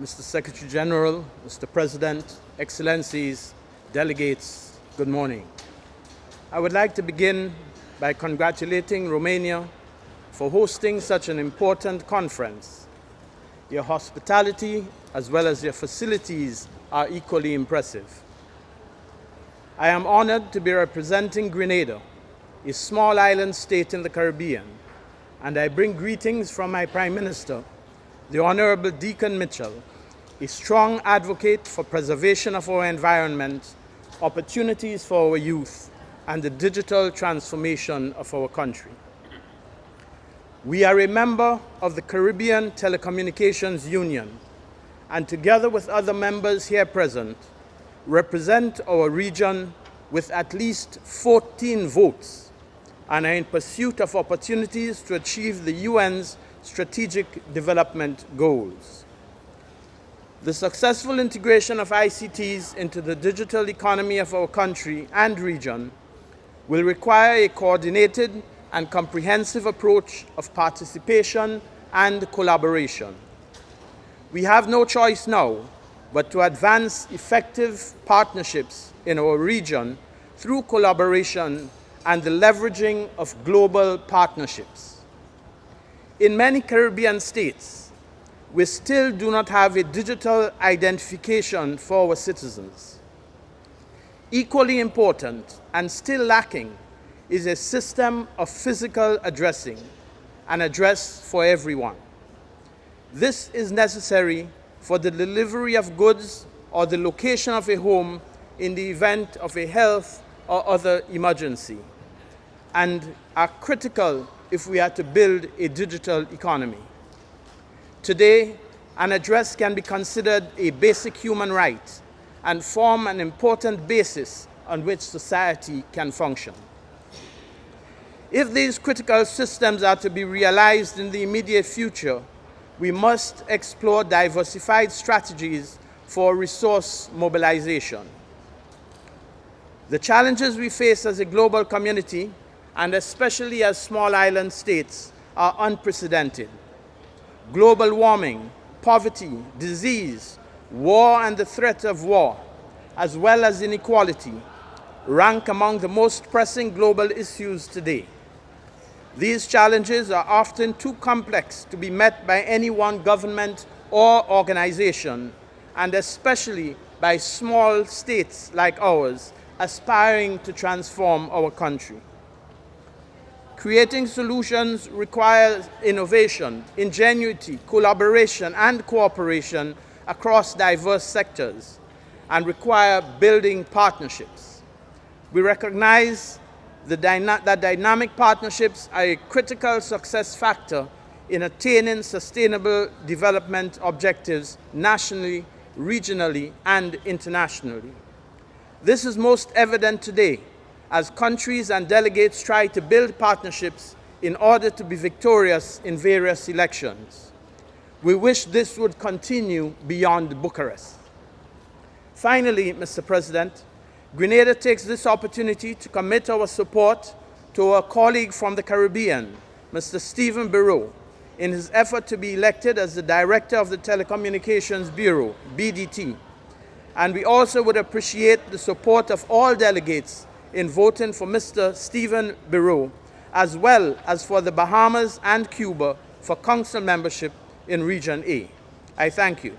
Mr. Secretary General, Mr. President, Excellencies, delegates, good morning. I would like to begin by congratulating Romania for hosting such an important conference. Your hospitality as well as your facilities are equally impressive. I am honored to be representing Grenada, a small island state in the Caribbean, and I bring greetings from my Prime Minister, the Honorable Dickon Mitchell, a strong advocate for preservation of our environment, opportunities for our youth, and the digital transformation of our country. We are a member of the Caribbean Telecommunications Union, and together with other members here present, represent our region with at least 14 votes and are in pursuit of opportunities to achieve the UN's strategic development goals. The successful integration of ICTs into the digital economy of our country and region will require a coordinated and comprehensive approach of participation and collaboration. We have no choice now but to advance effective partnerships in our region through collaboration and the leveraging of global partnerships. In many Caribbean states, we still do not have a digital identification for our citizens. Equally important and still lacking is a system of physical addressing, an address for everyone. This is necessary for the delivery of goods or the location of a home in the event of a health or other emergency, and are critical if we are to build a digital economy. Today, an address can be considered a basic human right and form an important basis on which society can function. If these critical systems are to be realized in the immediate future, we must explore diversified strategies for resource mobilization. The challenges we face as a global community, and especially as small island states, are unprecedented. Global warming, poverty, disease, war and the threat of war, as well as inequality, rank among the most pressing global issues today. These challenges are often too complex to be met by any one government or organization, and especially by small states like ours aspiring to transform our country. Creating solutions requires innovation, ingenuity, collaboration, and cooperation across diverse sectors and require building partnerships. We recognize dyna that dynamic partnerships are a critical success factor in attaining sustainable development objectives nationally, regionally, and internationally. This is most evident today as countries and delegates try to build partnerships in order to be victorious in various elections. We wish this would continue beyond Bucharest. Finally, Mr. President, Grenada takes this opportunity to commit our support to our colleague from the Caribbean, Mr. Stephen Bereaux, in his effort to be elected as the Director of the Telecommunications Bureau, BDT. And we also would appreciate the support of all delegates in voting for Mr. Stephen Bereaux, as well as for the Bahamas and Cuba for council membership in Region A. I thank you.